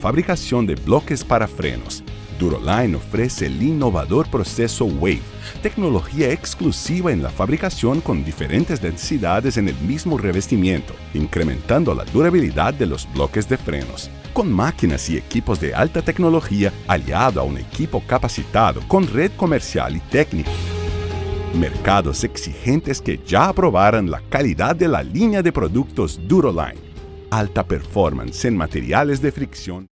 Fabricación de bloques para frenos. Duroline ofrece el innovador proceso WAVE, tecnología exclusiva en la fabricación con diferentes densidades en el mismo revestimiento, incrementando la durabilidad de los bloques de frenos. Con máquinas y equipos de alta tecnología aliado a un equipo capacitado con red comercial y técnica. Mercados exigentes que ya aprobaron la calidad de la línea de productos Duroline. Alta performance en materiales de fricción